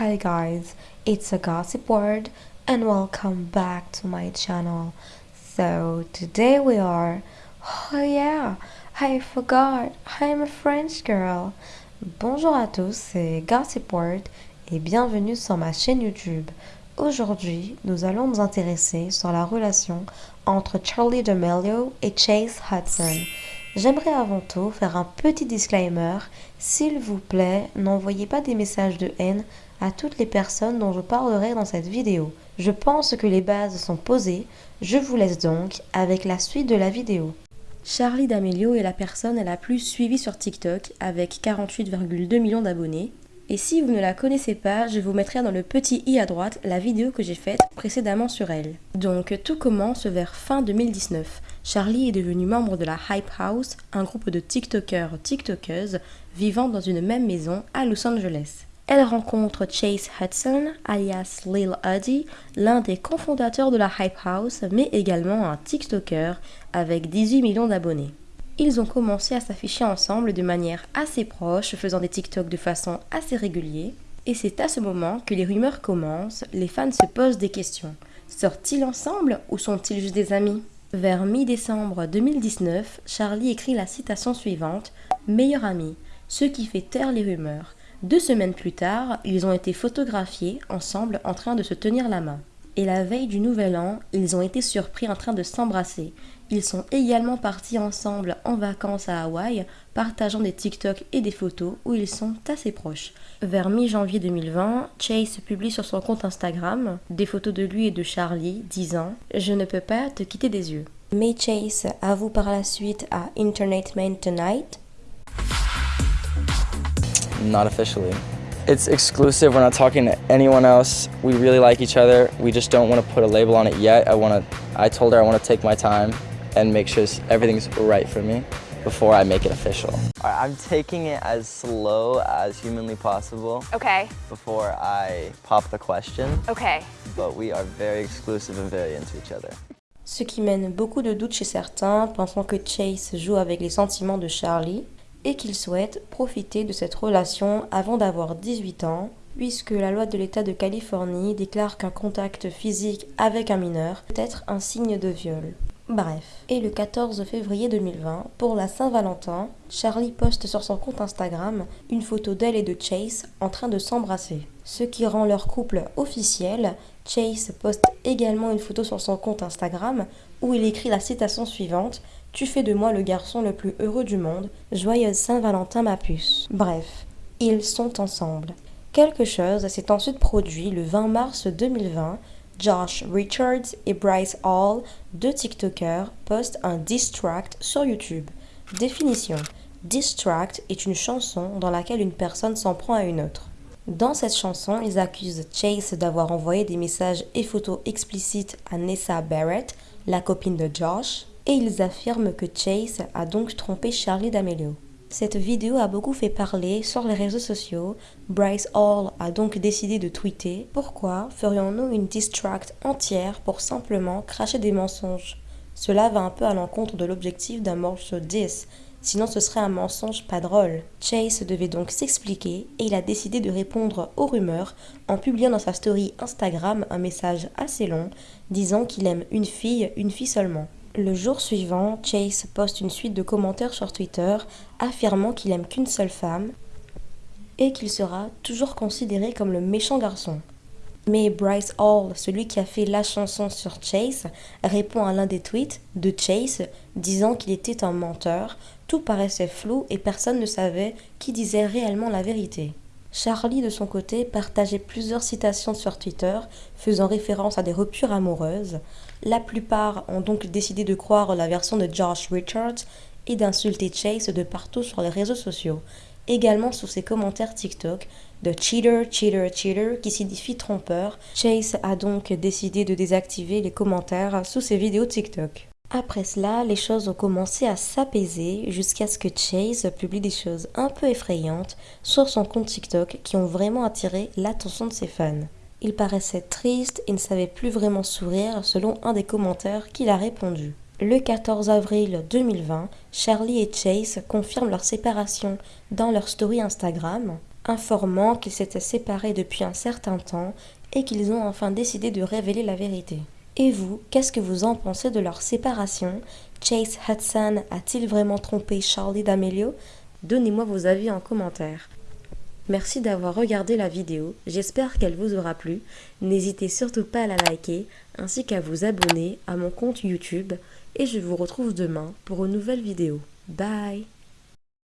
Hi guys, it's a gossip word and welcome back to my channel. So today we are, oh yeah, I forgot, I'm a French girl. Bonjour à tous, c'est Gossip Word et bienvenue sur ma chaîne YouTube. Aujourd'hui, nous allons nous intéresser sur la relation entre Charlie D'Amelio et Chase Hudson. J'aimerais avant tout faire un petit disclaimer. S'il vous plaît, n'envoyez pas des messages de haine à toutes les personnes dont je parlerai dans cette vidéo. Je pense que les bases sont posées, je vous laisse donc avec la suite de la vidéo. Charlie D'Amelio est la personne la plus suivie sur TikTok avec 48,2 millions d'abonnés. Et si vous ne la connaissez pas, je vous mettrai dans le petit i à droite la vidéo que j'ai faite précédemment sur elle. Donc tout commence vers fin 2019. Charlie est devenue membre de la Hype House, un groupe de TikTokers TikTokeuses vivant dans une même maison à Los Angeles. Elle rencontre Chase Hudson, alias Lil Uddy, l'un des cofondateurs de la Hype House, mais également un TikToker avec 18 millions d'abonnés. Ils ont commencé à s'afficher ensemble de manière assez proche, faisant des TikTok de façon assez régulière. Et c'est à ce moment que les rumeurs commencent, les fans se posent des questions. Sortent-ils ensemble ou sont-ils juste des amis? Vers mi-décembre 2019, Charlie écrit la citation suivante Meilleur ami, ce qui fait taire les rumeurs. Deux semaines plus tard, ils ont été photographiés ensemble en train de se tenir la main. Et la veille du nouvel an, ils ont été surpris en train de s'embrasser. Ils sont également partis ensemble en vacances à Hawaï, partageant des TikTok et des photos où ils sont assez proches. Vers mi-janvier 2020, Chase publie sur son compte Instagram des photos de lui et de Charlie disant ⁇ Je ne peux pas te quitter des yeux ⁇ Mais Chase avoue par la suite à Internet Man Tonight Not officially. It's exclusive. We're not talking to anyone else. We really like each other. We just don't want to put a label on it yet. I want to. I told her I want to take my time and make sure everything's right for me before I make it official. I'm taking it as slow as humanly possible. Okay. Before I pop the question. Okay. But we are very exclusive and very into each other. Ce qui mène beaucoup de doutes chez certains, pensant que Chase joue avec les sentiments de Charlie, et qu'il souhaite profiter de cette relation avant d'avoir 18 ans, puisque la loi de l'État de Californie déclare qu'un contact physique avec un mineur peut être un signe de viol. Bref. Et le 14 février 2020, pour la Saint-Valentin, Charlie poste sur son compte Instagram une photo d'elle et de Chase en train de s'embrasser. Ce qui rend leur couple officiel, Chase poste également une photo sur son compte Instagram où il écrit la citation suivante Tu fais de moi le garçon le plus heureux du monde, joyeuse Saint-Valentin ma puce. Bref, ils sont ensemble. Quelque chose s'est ensuite produit le 20 mars 2020 Josh Richards et Bryce Hall, deux TikTokers, postent un distract sur YouTube. Définition. Distract est une chanson dans laquelle une personne s'en prend à une autre. Dans cette chanson, ils accusent Chase d'avoir envoyé des messages et photos explicites à Nessa Barrett, la copine de Josh, et ils affirment que Chase a donc trompé Charlie D'Amelio. Cette vidéo a beaucoup fait parler sur les réseaux sociaux. Bryce Hall a donc décidé de tweeter Pourquoi ferions-nous une distract entière pour simplement cracher des mensonges? Cela va un peu à l'encontre de l'objectif d'un morceau 10, sinon ce serait un mensonge pas drôle. Chase devait donc s'expliquer et il a décidé de répondre aux rumeurs en publiant dans sa story Instagram un message assez long disant qu'il aime une fille, une fille seulement. Le jour suivant, Chase poste une suite de commentaires sur Twitter affirmant qu'il aime qu'une seule femme et qu'il sera toujours considéré comme le méchant garçon. Mais Bryce Hall, celui qui a fait la chanson sur Chase, répond à l'un des tweets de Chase disant qu'il était un menteur, tout paraissait flou et personne ne savait qui disait réellement la vérité. Charlie, de son côté, partageait plusieurs citations sur Twitter faisant référence à des ruptures amoureuses. La plupart ont donc décidé de croire la version de Josh Richards et d'insulter Chase de partout sur les réseaux sociaux, également sous ses commentaires TikTok de cheater, cheater, cheater qui signifie trompeur. Chase a donc décidé de désactiver les commentaires sous ses vidéos TikTok. Après cela, les choses ont commencé à s'apaiser jusqu'à ce que Chase publie des choses un peu effrayantes sur son compte TikTok qui ont vraiment attiré l'attention de ses fans. Il paraissait triste et ne savait plus vraiment sourire selon un des commentaires qu'il a répondu. Le 14 avril 2020, Charlie et Chase confirment leur séparation dans leur story Instagram. informant qu'ils s'étaient séparés depuis un certain temps et qu'ils ont enfin décidé de révéler la vérité. Et vous, qu'est-ce que vous en pensez de leur séparation? Chase Hudson a-t-il vraiment trompé Charlie D'Amelio? Donnez-moi vos avis en commentaire. Merci d'avoir regardé la vidéo, j'espère qu'elle vous aura plu. N'hésitez surtout pas à la liker ainsi qu'à vous abonner à mon compte YouTube et je vous retrouve demain pour une nouvelle vidéo. Bye